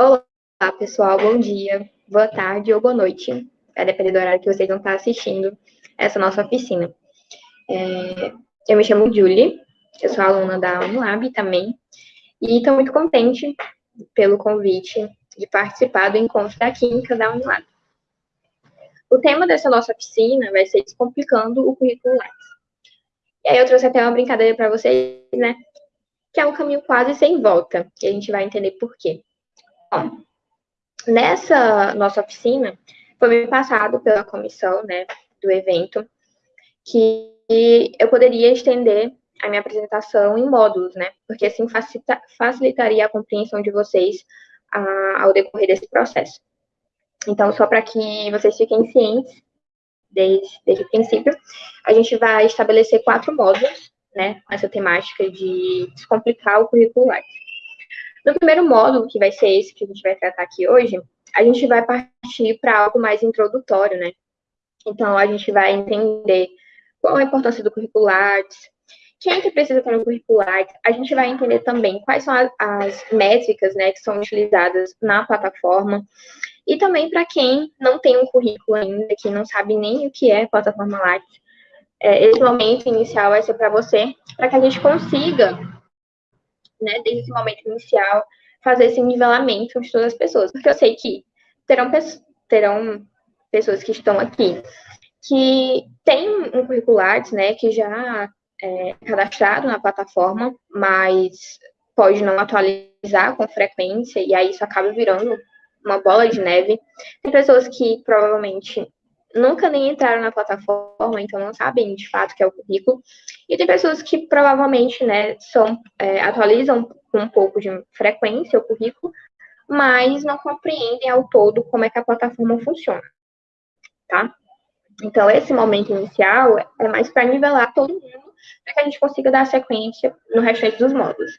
Olá, pessoal, bom dia, boa tarde ou boa noite, vai depender do horário que vocês vão estar assistindo essa nossa oficina. É, eu me chamo Julie, eu sou aluna da Unilab também, e estou muito contente pelo convite de participar do encontro da Química da Unilab. O tema dessa nossa oficina vai ser Descomplicando o Currículo Lattes. E aí eu trouxe até uma brincadeira para vocês, né, que é um caminho quase sem volta, e a gente vai entender por quê. Nessa nossa oficina, foi me passado pela comissão né, do evento que eu poderia estender a minha apresentação em módulos, né? Porque assim facilita, facilitaria a compreensão de vocês a, ao decorrer desse processo. Então, só para que vocês fiquem cientes, desde, desde o princípio, a gente vai estabelecer quatro módulos, né? Com essa temática de descomplicar o currículo Lattes. No primeiro módulo, que vai ser esse que a gente vai tratar aqui hoje, a gente vai partir para algo mais introdutório, né? Então, a gente vai entender qual a importância do curricular, quem é que precisa ter um curricular, a gente vai entender também quais são as, as métricas, né, que são utilizadas na plataforma, e também para quem não tem um currículo ainda, que não sabe nem o que é plataforma Lattes, é, esse momento inicial vai ser para você, para que a gente consiga né, desde esse momento inicial, fazer esse nivelamento de todas as pessoas. Porque eu sei que terão, terão pessoas que estão aqui que têm um curricular, né, que já é cadastrado na plataforma, mas pode não atualizar com frequência, e aí isso acaba virando uma bola de neve. Tem pessoas que provavelmente nunca nem entraram na plataforma, então não sabem de fato o que é o currículo. E tem pessoas que provavelmente, né, são, é, atualizam com um pouco de frequência o currículo, mas não compreendem ao todo como é que a plataforma funciona, tá? Então, esse momento inicial é mais para nivelar todo mundo, para que a gente consiga dar sequência no restante dos módulos.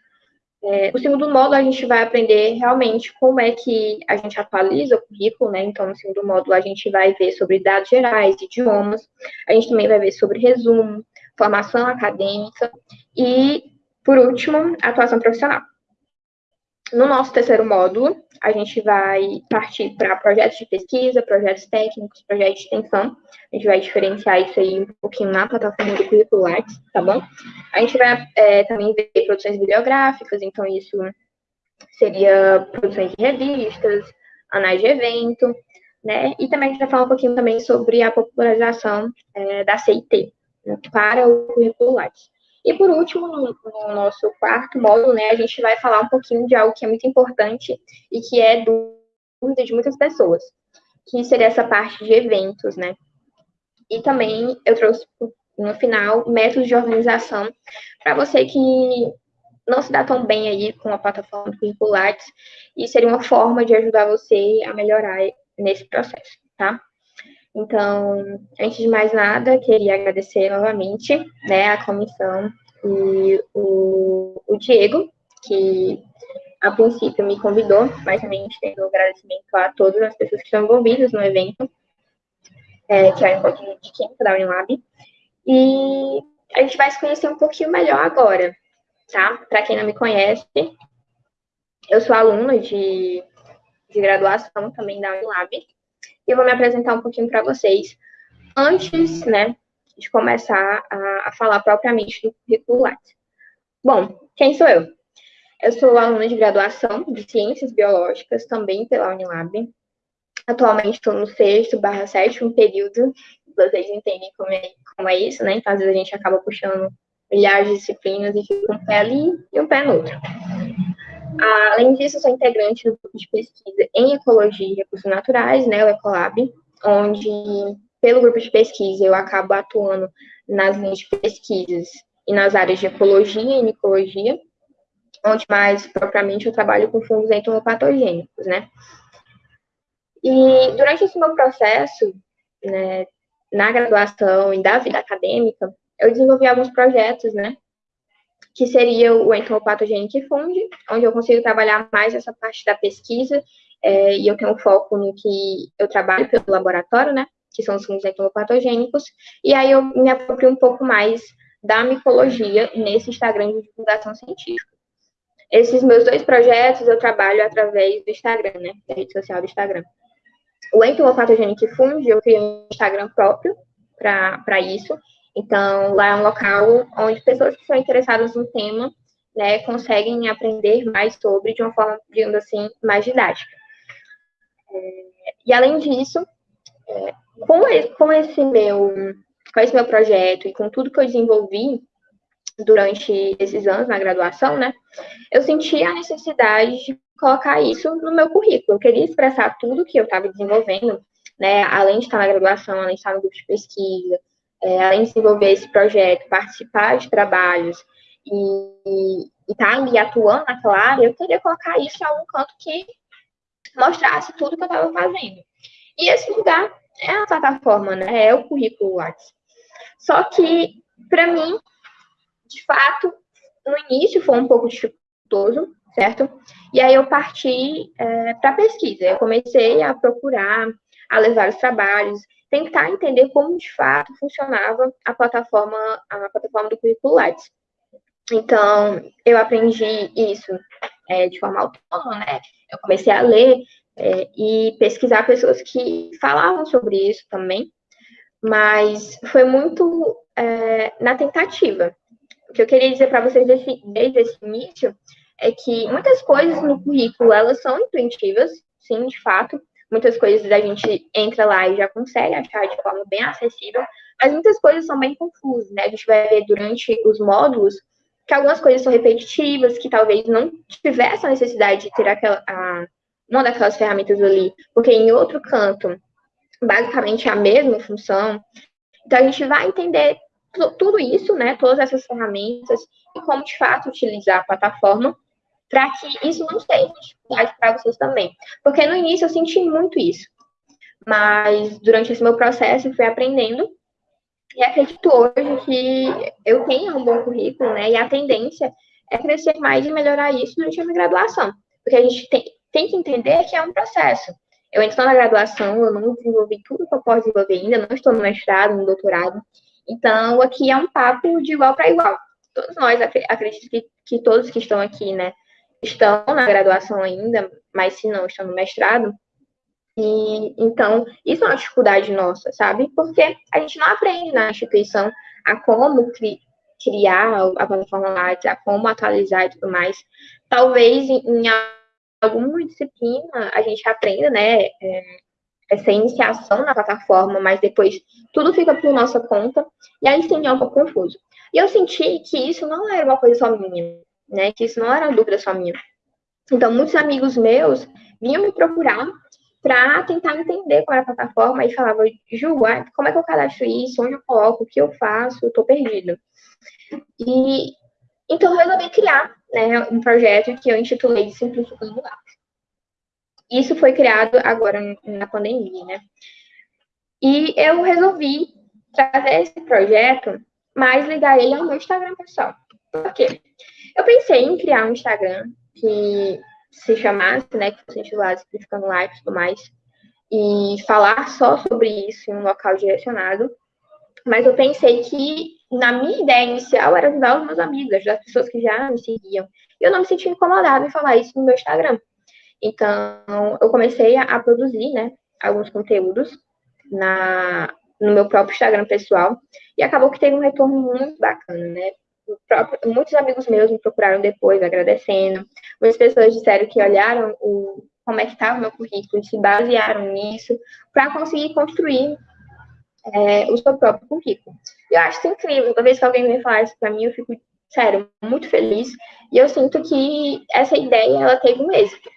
É, o segundo módulo, a gente vai aprender realmente como é que a gente atualiza o currículo, né? Então, no segundo módulo, a gente vai ver sobre dados gerais, idiomas, a gente também vai ver sobre resumo, formação acadêmica e, por último, atuação profissional. No nosso terceiro módulo, a gente vai partir para projetos de pesquisa, projetos técnicos, projetos de extensão. A gente vai diferenciar isso aí um pouquinho na plataforma do Currículo Arts, tá bom? A gente vai é, também ver produções bibliográficas, então isso seria produções de revistas, anais de evento, né? E também a gente vai falar um pouquinho também sobre a popularização é, da CIT né, para o Currículo Arts. E por último, no, no, nosso quarto módulo, né, a gente vai falar um pouquinho de algo que é muito importante e que é dúvida de muitas pessoas, que seria essa parte de eventos, né? E também eu trouxe no final métodos de organização para você que não se dá tão bem aí com a plataforma do Curriculares e seria uma forma de ajudar você a melhorar nesse processo, tá? Então, antes de mais nada, queria agradecer novamente né, a comissão e o, o Diego, que a princípio me convidou, mas também estendo agradecimento a todas as pessoas que estão envolvidas no evento, é, que é o encontro de química da Unilab. E a gente vai se conhecer um pouquinho melhor agora, tá? Para quem não me conhece, eu sou aluna de, de graduação também da Unilab e vou me apresentar um pouquinho para vocês antes, né, de começar a, a falar propriamente do currículo Lattes. Bom, quem sou eu? Eu sou aluna de graduação de Ciências Biológicas, também pela Unilab. Atualmente estou no sexto barra sétimo período, vocês entendem como é, como é isso, né? Então, às vezes a gente acaba puxando milhares de disciplinas e fica um pé ali e um pé no outro. Além disso, sou integrante do grupo de pesquisa em Ecologia e Recursos Naturais, né, o Ecolab, onde, pelo grupo de pesquisa, eu acabo atuando nas linhas de pesquisas e nas áreas de Ecologia e Micologia, onde mais propriamente eu trabalho com fungos entomopatogênicos, né. E durante esse meu processo, né, na graduação e da vida acadêmica, eu desenvolvi alguns projetos, né, que seria o entomopatogenic fund, onde eu consigo trabalhar mais essa parte da pesquisa, é, e eu tenho foco no que eu trabalho pelo laboratório, né, que são os fungos entomopatogênicos, e aí eu me aproprio um pouco mais da micologia nesse Instagram de divulgação científica. esses meus dois projetos eu trabalho através do Instagram, né? Da rede social do Instagram. O Entomopatogenic Fund, eu criei um Instagram próprio para isso. Então, lá é um local onde pessoas que são interessadas no tema né, conseguem aprender mais sobre de uma forma, digamos assim, mais didática. É, e além disso, é, com, esse, com, esse meu, com esse meu projeto e com tudo que eu desenvolvi durante esses anos na graduação, né, eu senti a necessidade de colocar isso no meu currículo. Eu queria expressar tudo que eu estava desenvolvendo, né, além de estar na graduação, além de estar no grupo de pesquisa, é, além de desenvolver esse projeto, participar de trabalhos e estar tá ali atuando naquela área, eu queria colocar isso em algum canto que mostrasse tudo que eu estava fazendo. E esse lugar é a plataforma, né? É o currículo Lattes. Só que, para mim, de fato, no início foi um pouco dificultoso, certo? E aí eu parti é, para pesquisa. Eu comecei a procurar, a levar os trabalhos, tentar entender como de fato funcionava a plataforma, a plataforma do currículo Lattes. Então, eu aprendi isso é, de forma autônoma, né? Eu comecei a ler é, e pesquisar pessoas que falavam sobre isso também, mas foi muito é, na tentativa. O que eu queria dizer para vocês desse, desde esse início é que muitas coisas no currículo, elas são intuitivas, sim, de fato, muitas coisas a gente entra lá e já consegue achar de forma bem acessível, mas muitas coisas são bem confusas, né? A gente vai ver durante os módulos que algumas coisas são repetitivas, que talvez não tivesse a necessidade de ter aquela, a, uma daquelas ferramentas ali, porque em outro canto, basicamente é a mesma função. Então, a gente vai entender tudo isso, né, todas essas ferramentas, e como de fato utilizar a plataforma para que isso não seja dificuldade para vocês também. Porque no início eu senti muito isso. Mas durante esse meu processo eu fui aprendendo e acredito hoje que eu tenho um bom currículo, né? E a tendência é crescer mais e melhorar isso durante a minha graduação. Porque a gente tem, tem que entender que é um processo. Eu estou na graduação, eu não desenvolvi tudo que eu posso desenvolver ainda, não estou no mestrado, no doutorado. Então, aqui é um papo de igual para igual. Todos nós, acredito que, que todos que estão aqui, né, estão na graduação ainda, mas se não estão no mestrado, e, então, isso é uma dificuldade nossa, sabe? Porque a gente não aprende na instituição a como cri criar a plataforma Lattes, a como atualizar e tudo mais. Talvez em, em alguma disciplina a gente aprenda, né, é, essa iniciação na plataforma, mas depois tudo fica por nossa conta, e aí sim é um pouco confuso. E eu senti que isso não era uma coisa só minha, né, que isso não era uma dúvida só minha. Então, muitos amigos meus vinham me procurar para tentar entender qual era a plataforma e falava, Ju, como é que eu cadastro isso? Onde eu coloco? O que eu faço? Eu tô perdido. E então eu resolvi criar né, um projeto que eu intitulei de Simplificando Lápis. Isso foi criado agora na pandemia, né? E eu resolvi trazer esse projeto, mas ligar ele ao meu Instagram pessoal. Por quê? Eu pensei em criar um Instagram que se chamasse, né, que fosse intitulado Simplificando Live e tudo mais, e falar só sobre isso em um local direcionado. Mas eu pensei que, na minha ideia inicial, era ajudar os meus amigos, as pessoas que já me seguiam. E eu não me senti incomodada em falar isso no meu Instagram. Então, eu comecei a, a produzir, né, alguns conteúdos na, no meu próprio Instagram pessoal. E acabou que teve um retorno muito bacana, né? Muitos amigos meus me procuraram depois, agradecendo. Muitas pessoas disseram que olharam o, como é que estava o meu currículo e se basearam nisso para conseguir construir é, o seu próprio currículo. Eu acho isso incrível. Toda vez que alguém me fala isso para mim, eu fico, sério, muito feliz. E eu sinto que essa ideia, ela teve um êxito.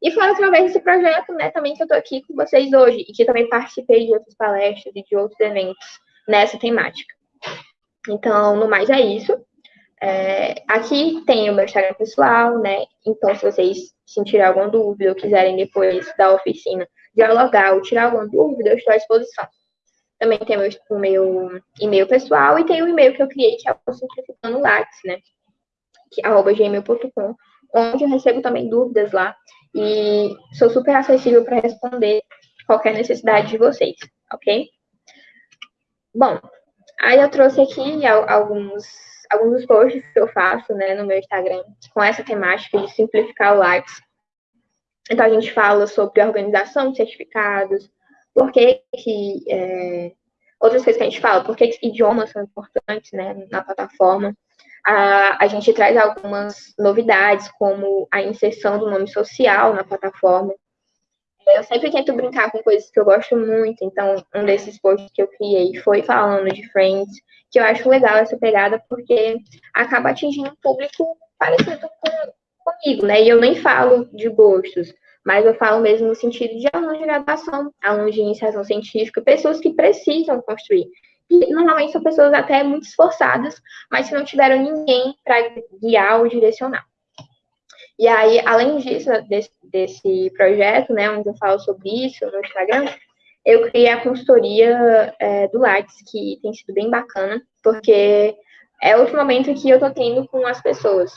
E foi através desse projeto, né, também que eu estou aqui com vocês hoje, e que também participei de outras palestras e de outros eventos nessa temática. Então, no mais é isso. É, aqui tem o meu Instagram pessoal, né? Então, se vocês sentirem alguma dúvida ou quiserem depois da oficina dialogar ou tirar alguma dúvida, eu estou à disposição. Também tem o meu e-mail pessoal e tem o e-mail que eu criei, que é o Simplificando Lattes, né? Que, arroba gmail.com, onde eu recebo também dúvidas lá e sou super acessível para responder qualquer necessidade de vocês, ok? Bom, Aí eu trouxe aqui alguns, alguns dos posts que eu faço né, no meu Instagram com essa temática de simplificar o Lattes. Então, a gente fala sobre organização de certificados, por que, que é, outras coisas que a gente fala, por que, que idiomas são importantes né, na plataforma. A, a gente traz algumas novidades, como a inserção do nome social na plataforma. Eu sempre tento brincar com coisas que eu gosto muito, então um desses posts que eu criei foi falando de Friends, que eu acho legal essa pegada, porque acaba atingindo um público parecido com, comigo, né? E eu nem falo de gostos, mas eu falo mesmo no sentido de alunos de graduação, alunos de iniciação científica, pessoas que precisam construir. E normalmente são pessoas até muito esforçadas, mas que não tiveram ninguém para guiar ou direcionar. E aí, além disso, desse, desse, projeto, né, onde eu falo sobre isso no Instagram, eu criei a consultoria é, do Lattes, que tem sido bem bacana, porque é outro momento que eu estou tendo com as pessoas.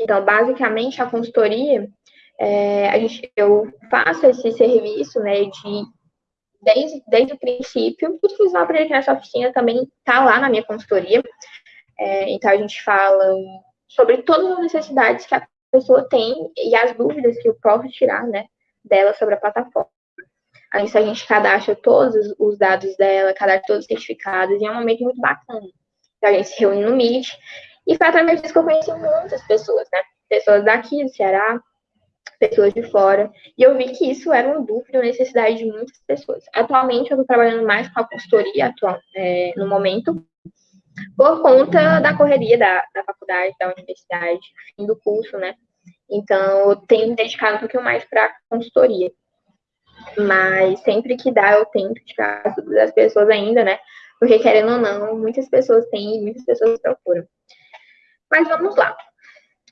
Então, basicamente, a consultoria, é, a gente, eu faço esse serviço, né, de desde, desde o princípio, tudo que aprender aqui nessa oficina também está lá na minha consultoria. É, então, a gente fala sobre todas as necessidades que a pessoa tem e as dúvidas que eu posso tirar, né, dela sobre a plataforma. Aí a gente cadastra todos os dados dela, cadastra todos os certificados, e é um momento muito bacana. Então, a gente se reúne no Meet, e foi através disso que eu conheci muitas pessoas, né? Pessoas daqui do Ceará, pessoas de fora, e eu vi que isso era uma dúvida, uma necessidade de muitas pessoas. Atualmente, eu estou trabalhando mais com a consultoria atual, é, no momento, por conta da correria da, da faculdade, da universidade, fim do curso, né? Então, eu tenho me dedicado um pouquinho mais para consultoria. Mas sempre que dá, eu tento tirar as pessoas ainda, né? Porque, querendo ou não, muitas pessoas têm e muitas pessoas procuram. Mas vamos lá.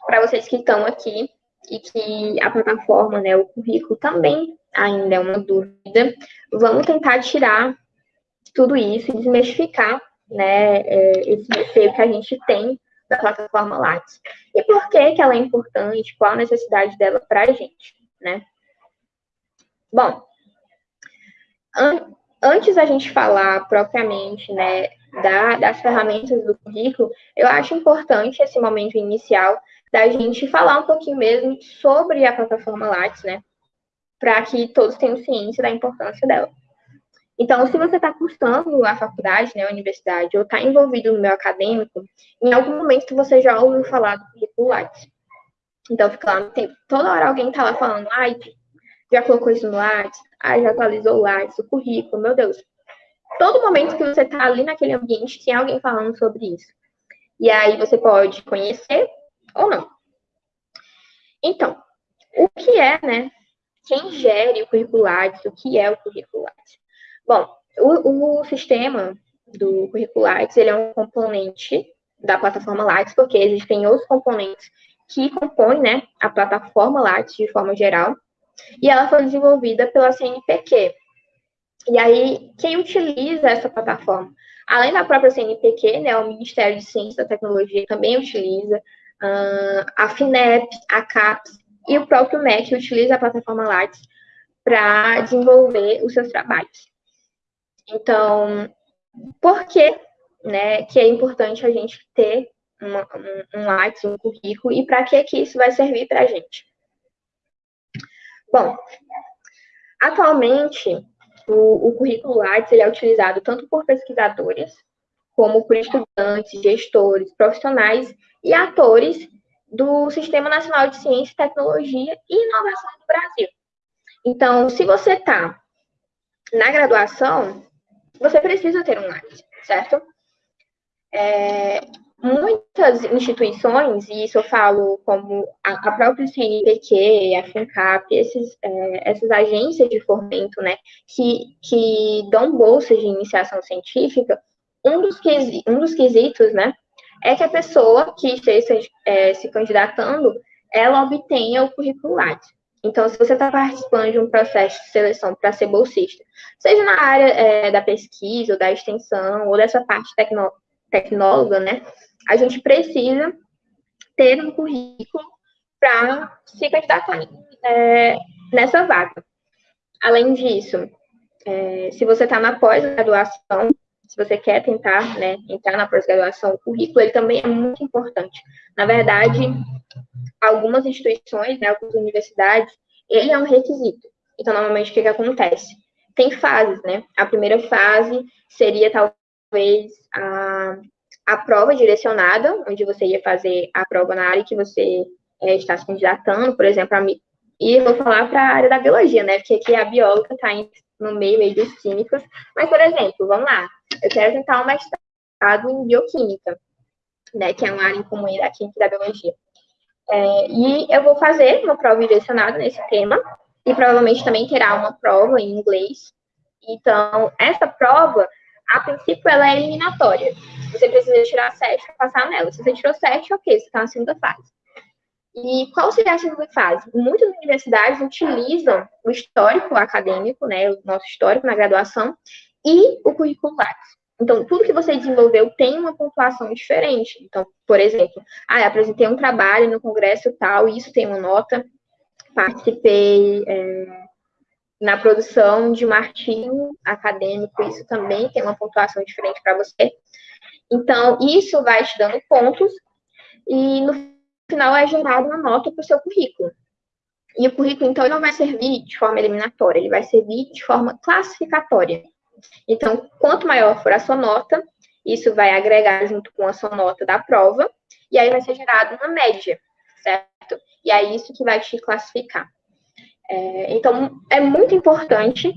Para vocês que estão aqui e que a plataforma, né, o currículo também ainda é uma dúvida, vamos tentar tirar tudo isso e desmistificar né, é, esse receio que a gente tem da plataforma Lattes. E por que, que ela é importante, qual a necessidade dela para a gente, né? Bom, an antes da gente falar propriamente, né, da, das ferramentas do currículo, eu acho importante esse momento inicial da gente falar um pouquinho mesmo sobre a plataforma Lattes, né, para que todos tenham ciência da importância dela. Então, se você está cursando a faculdade, né, a universidade, ou está envolvido no meio acadêmico, em algum momento você já ouviu falar do currículo Lattes. Então, fica lá no tempo. Toda hora alguém está lá falando, ai, já colocou isso no Lattes, ai, já atualizou o Lattes, o currículo, meu Deus. Todo momento que você está ali naquele ambiente, tem alguém falando sobre isso. E aí você pode conhecer ou não. Então, o que é, né? Quem gere o currículo Lattes, o que é o currículo Lattes? Bom, o, o sistema do Curriculates, ele é um componente da plataforma Lattes, porque existem outros componentes que compõem né, a plataforma Lattes de forma geral, e ela foi desenvolvida pela CNPq. E aí, quem utiliza essa plataforma? Além da própria CNPq, né, o Ministério de Ciência e Tecnologia também utiliza, uh, a FINEP, a CAPES e o próprio MEC utiliza a plataforma Lattes para desenvolver os seus trabalhos. Então, por que, né, que é importante a gente ter uma, um, um um currículo, e para que, que isso vai servir para a gente? Bom, atualmente, o, o currículo Lattes ele é utilizado tanto por pesquisadores, como por estudantes, gestores, profissionais e atores do Sistema Nacional de Ciência, Tecnologia e Inovação do Brasil. Então, se você está na graduação, você precisa ter um Lattes, certo? É, muitas instituições, e isso eu falo como a, a própria CNPq, a FINCAP, esses, é, essas agências de fomento, né, que, que dão bolsas de iniciação científica, um dos, um dos quesitos, né, é que a pessoa que esteja é, se candidatando, ela obtenha o currículo Lattes. Então, se você está participando de um processo de seleção para ser bolsista, seja na área é, da pesquisa, ou da extensão, ou dessa parte tecno, tecnóloga, né? A gente precisa ter um currículo para se candidatar é, nessa vaga. Além disso, é, se você está na pós-graduação, se você quer tentar né, entrar na pós-graduação, o currículo ele também é muito importante. Na verdade, algumas instituições, né, algumas universidades, ele é um requisito. Então, normalmente, o que, que acontece? Tem fases, né? A primeira fase seria, talvez, a, a prova direcionada, onde você ia fazer a prova na área que você é, está se candidatando, por exemplo, a, e vou falar para a área da biologia, né? Porque aqui a bióloga está no meio aí dos químicos. Mas, por exemplo, vamos lá. Eu quero tentar um mestrado em bioquímica, né? Que é uma área em comum da química e da biologia. É, e eu vou fazer uma prova direcionada nesse tema. E provavelmente também terá uma prova em inglês. Então, essa prova, a princípio, ela é eliminatória. Você precisa tirar sete para passar nela. Se você tirou sete, ok, você está na segunda fase. E qual seria a segunda fase? Muitas universidades utilizam o histórico acadêmico, né, o nosso histórico na graduação, e o currículo Lattes. Então, tudo que você desenvolveu tem uma pontuação diferente. Então, por exemplo, ah, apresentei um trabalho no congresso tal, isso tem uma nota, participei é, na produção de um artigo acadêmico, isso também tem uma pontuação diferente para você. Então, isso vai te dando pontos, e no final é gerada uma nota para o seu currículo. E o currículo, então, não vai servir de forma eliminatória, ele vai servir de forma classificatória. Então, quanto maior for a sua nota, isso vai agregar junto com a sua nota da prova, e aí vai ser gerada uma média, certo? E é isso que vai te classificar. É, então, é muito importante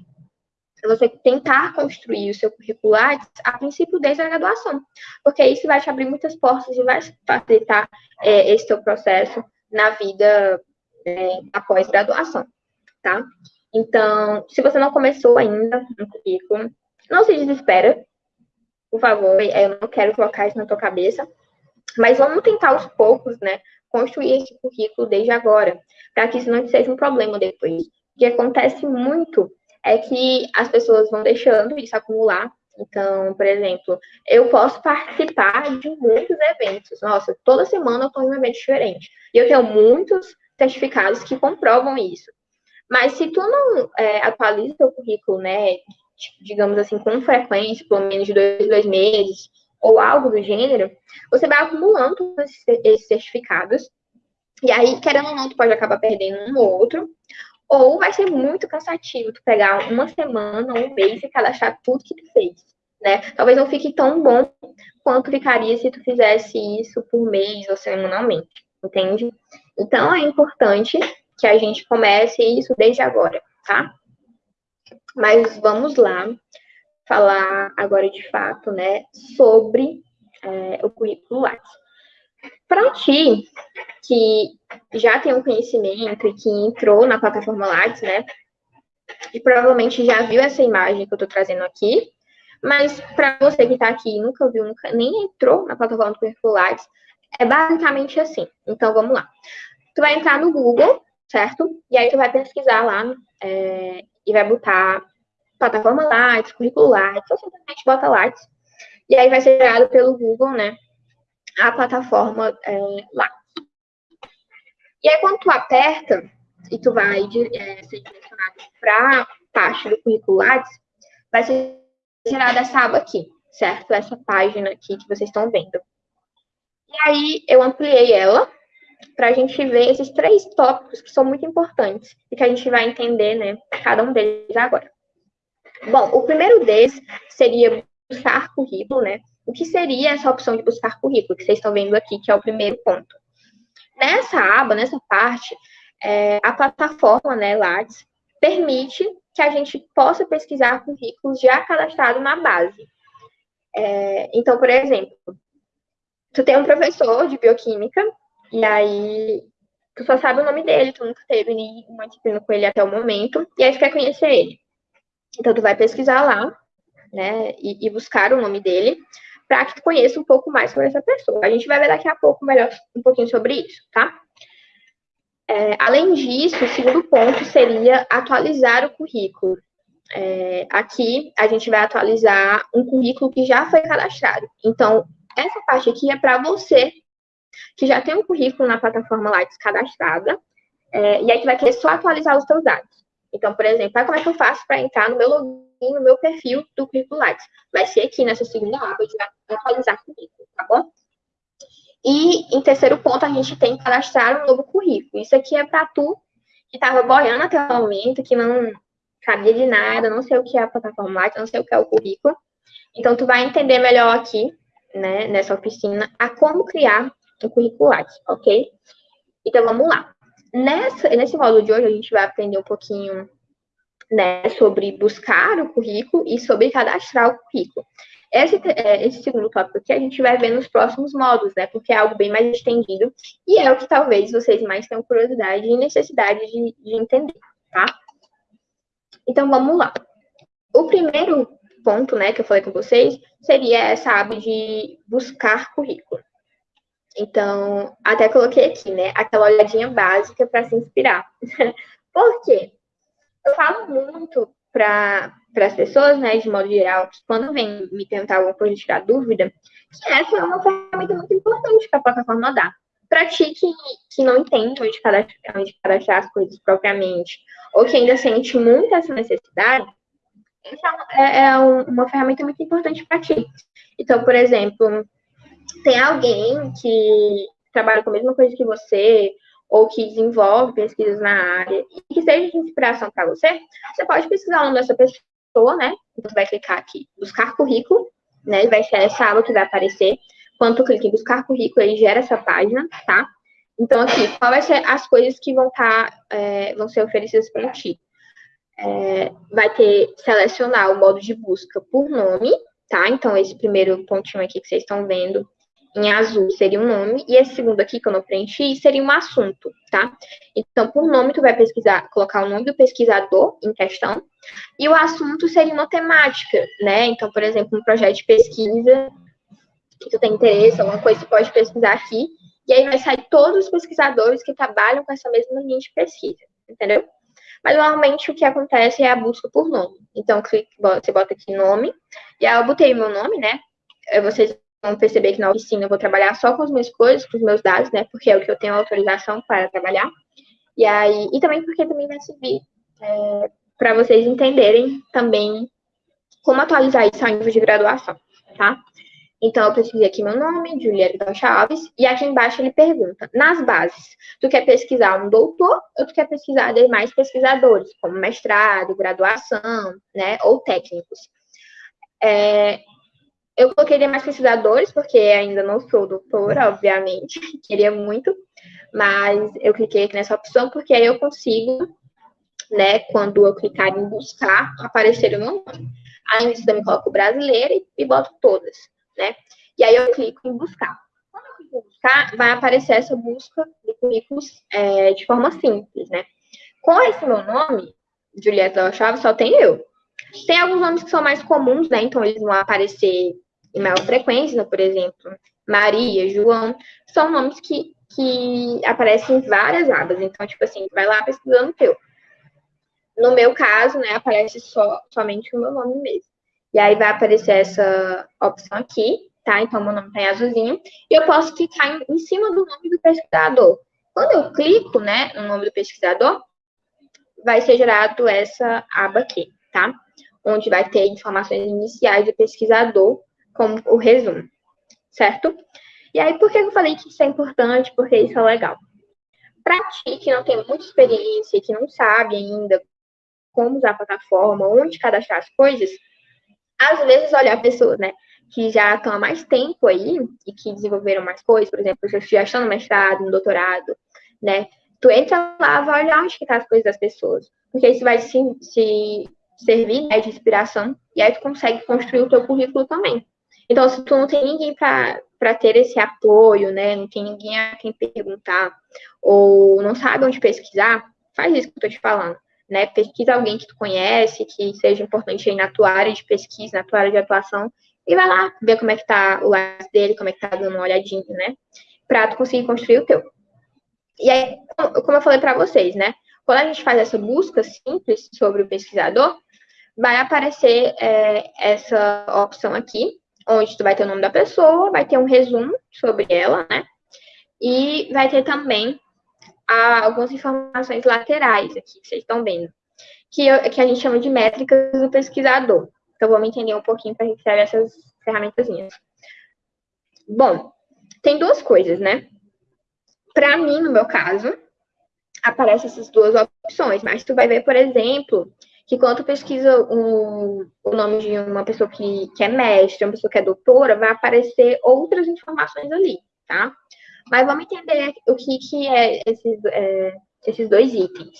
você tentar construir o seu currículo a princípio desde a graduação, porque isso vai te abrir muitas portas e vai facilitar é, esse seu processo na vida é, após graduação, tá? Então, se você não começou ainda no currículo, não se desespera, por favor, é, eu não quero colocar isso na tua cabeça, mas vamos tentar aos poucos, né, construir esse currículo desde agora, para que isso não seja um problema depois. O que acontece muito é que as pessoas vão deixando isso acumular. Então, por exemplo, eu posso participar de muitos eventos. Nossa, toda semana eu estou em um evento diferente. E eu tenho muitos certificados que comprovam isso. Mas se tu não é, atualiza o currículo, né, digamos assim, com frequência, pelo menos de dois, dois meses, ou algo do gênero, você vai acumulando esses certificados. E aí, querendo ou não, tu pode acabar perdendo um ou outro, ou vai ser muito cansativo tu pegar uma semana, um mês e cadastrar tudo que tu fez, né? Talvez não fique tão bom quanto ficaria se tu fizesse isso por mês ou semanalmente, entende? Então é importante que a gente comece isso desde agora, tá? Mas vamos lá falar agora de fato, né, sobre é, o currículo Lattes. Para ti, que já tem um conhecimento e que entrou na plataforma Lattes, né? E provavelmente já viu essa imagem que eu estou trazendo aqui, mas para você que está aqui e nunca viu, nunca, nem entrou na plataforma do Currículo Lattes, é basicamente assim. Então, vamos lá. Tu vai entrar no Google, certo? E aí tu vai pesquisar lá é, e vai botar plataforma Lattes, currículo Lattes, ou simplesmente bota Lattes. E aí vai ser gerado pelo Google, né? a plataforma é, lá. E aí, quando tu aperta e tu vai é, ser direcionado para a parte do currículo Lattes, vai ser gerada essa aba aqui, certo? Essa página aqui que vocês estão vendo. E aí, eu ampliei ela para a gente ver esses três tópicos que são muito importantes e que a gente vai entender, né, cada um deles agora. Bom, o primeiro deles seria buscar currículo, né? O que seria essa opção de buscar currículo, que vocês estão vendo aqui, que é o primeiro ponto? Nessa aba, nessa parte, é, a plataforma, né, Lattes, permite que a gente possa pesquisar currículos já cadastrados na base. É, então, por exemplo, tu tem um professor de bioquímica, e aí tu só sabe o nome dele, tu nunca teve nenhuma disciplina com ele até o momento, e aí tu quer conhecer ele. Então, tu vai pesquisar lá, né, e, e buscar o nome dele para que tu conheça um pouco mais sobre essa pessoa. A gente vai ver daqui a pouco melhor um pouquinho sobre isso, tá? É, além disso, o segundo ponto seria atualizar o currículo. É, aqui a gente vai atualizar um currículo que já foi cadastrado. Então, essa parte aqui é para você que já tem um currículo na plataforma Lights cadastrada, é, e aí tu vai querer só atualizar os seus dados. Então, por exemplo, ah, como é que eu faço para entrar no meu login, no meu perfil do Currículo Lattes? Vai ser aqui nessa segunda aba de atualizar currículo, tá bom? E em terceiro ponto, a gente tem que cadastrar um novo currículo. Isso aqui é para tu que estava boiando até o momento, que não sabia de nada, não sei o que é a plataforma Lattes, não sei o que é o currículo. Então, tu vai entender melhor aqui, né, nessa oficina, a como criar currículo Lattes, ok? Então, vamos lá. Nessa, nesse módulo de hoje, a gente vai aprender um pouquinho né, sobre buscar o currículo e sobre cadastrar o currículo. Esse, é, esse segundo tópico aqui a gente vai ver nos próximos módulos, né? Porque é algo bem mais estendido e é o que talvez vocês mais tenham curiosidade e necessidade de, de entender, tá? Então, vamos lá. O primeiro ponto, né, que eu falei com vocês, seria essa aba de buscar currículo. Então, até coloquei aqui, né? Aquela olhadinha básica para se inspirar. Por quê? Eu falo muito para as pessoas, né, de modo geral, que quando vem me perguntar alguma coisa, tirar dúvida, que essa é uma ferramenta muito importante que a plataforma dá. Para ti que, que não entende onde cadastrar, onde cadastrar as coisas propriamente, ou que ainda sente muito essa necessidade, essa é, é uma ferramenta muito importante para ti. Então, por exemplo, tem alguém que trabalha com a mesma coisa que você, ou que desenvolve pesquisas na área, e que seja de inspiração para você, você pode pesquisar o nome dessa pessoa, né? Então, você vai clicar aqui, buscar currículo, né? Vai ser essa aba que vai aparecer. Quando tu clica em buscar currículo, ele gera essa página, tá? Então, aqui, qual vai ser as coisas que vão, tá, é, vão ser oferecidas para ti? É, vai ter selecionar o modo de busca por nome, tá? Então, esse primeiro pontinho aqui que vocês estão vendo em azul seria um nome, e esse segundo aqui que eu não preenchi seria um assunto, tá? Então, por nome, tu vai pesquisar, colocar o nome do pesquisador em questão, e o assunto seria uma temática, né? Então, por exemplo, um projeto de pesquisa que tu tem interesse, alguma coisa tu pode pesquisar aqui, e aí vai sair todos os pesquisadores que trabalham com essa mesma linha de pesquisa, entendeu? Mas normalmente o que acontece é a busca por nome. Então, você bota aqui nome, e aí eu botei meu nome, né? Vocês perceber que na oficina eu vou trabalhar só com as minhas coisas, com os meus dados, né? Porque é o que eu tenho autorização para trabalhar. E aí, e também porque também vai servir é, para vocês entenderem também como atualizar isso ao nível de graduação, tá? Então, eu pesquisei aqui meu nome, Julieta Chaves, e aqui embaixo ele pergunta, nas bases, tu quer pesquisar um doutor ou tu quer pesquisar demais pesquisadores, como mestrado, graduação, né, ou técnicos? É, eu coloquei demais pesquisadores, porque ainda não sou doutora, obviamente, queria muito, mas eu cliquei aqui nessa opção porque aí eu consigo, né, quando eu clicar em buscar, aparecer o meu nome. Aí eu também coloco brasileira e, e boto todas, né? E aí eu clico em buscar. Quando eu clico em buscar, vai aparecer essa busca de currículos é, de forma simples, né? Com esse meu nome, Julieta Chaves, só tem eu. Tem alguns nomes que são mais comuns, né? Então eles vão aparecer em maior frequência, por exemplo, Maria, João, são nomes que, que aparecem em várias abas. Então, tipo assim, vai lá pesquisando o teu. No meu caso, né, aparece só, somente o meu nome mesmo. E aí vai aparecer essa opção aqui, tá? Então, meu nome tá em azulzinho. E eu posso clicar em, em cima do nome do pesquisador. Quando eu clico, né, no nome do pesquisador, vai ser gerado essa aba aqui, tá? Onde vai ter informações iniciais do pesquisador como o resumo, certo? E aí, por que eu falei que isso é importante? Porque isso é legal. Para ti que não tem muita experiência, que não sabe ainda como usar a plataforma, onde cadastrar as coisas, às vezes olhar pessoas, né, que já estão há mais tempo aí e que desenvolveram mais coisas, por exemplo, já estão no mestrado, no doutorado, né, tu entra lá, vai olhar onde que tá as coisas das pessoas, porque isso vai se, se servir né, de inspiração e aí tu consegue construir o teu currículo também. Então, se tu não tem ninguém para ter esse apoio, né? Não tem ninguém a quem perguntar, ou não sabe onde pesquisar, faz isso que eu tô te falando. Né? Pesquisa alguém que tu conhece, que seja importante aí na tua área de pesquisa, na tua área de atuação, e vai lá ver como é que tá o lado dele, como é que tá dando uma olhadinha, né? Pra tu conseguir construir o teu. E aí, como eu falei para vocês, né? Quando a gente faz essa busca simples sobre o pesquisador, vai aparecer é, essa opção aqui, onde tu vai ter o nome da pessoa, vai ter um resumo sobre ela, né? E vai ter também ah, algumas informações laterais aqui, que vocês estão vendo. que, eu, que a gente chama de métricas do pesquisador. Então, vamos entender um pouquinho para a gente ter essas ferramentas. Bom, tem duas coisas, né? Para mim, no meu caso, aparecem essas duas opções, mas tu vai ver, por exemplo, que quando pesquisa um, o nome de uma pessoa que, que é mestre, uma pessoa que é doutora, vai aparecer outras informações ali, tá? Mas vamos entender o que, que é esses, é, esses dois itens.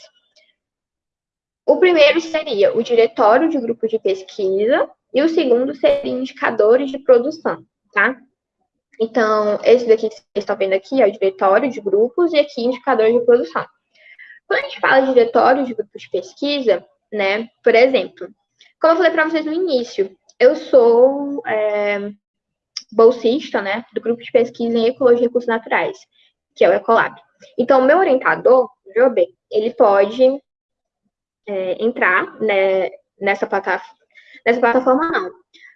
O primeiro seria o diretório de grupo de pesquisa e o segundo seria indicadores de produção, tá? Então, esse daqui que vocês estão vendo aqui é o diretório de grupos e aqui indicador de produção. Quando a gente fala de diretório de grupos de pesquisa, né, por exemplo, como eu falei para vocês no início, eu sou é, bolsista, né, do grupo de pesquisa em Ecologia e Recursos Naturais, que é o Ecolab. Então, meu orientador, o Job, ele pode é, entrar né, nessa, plataforma, nessa plataforma, não,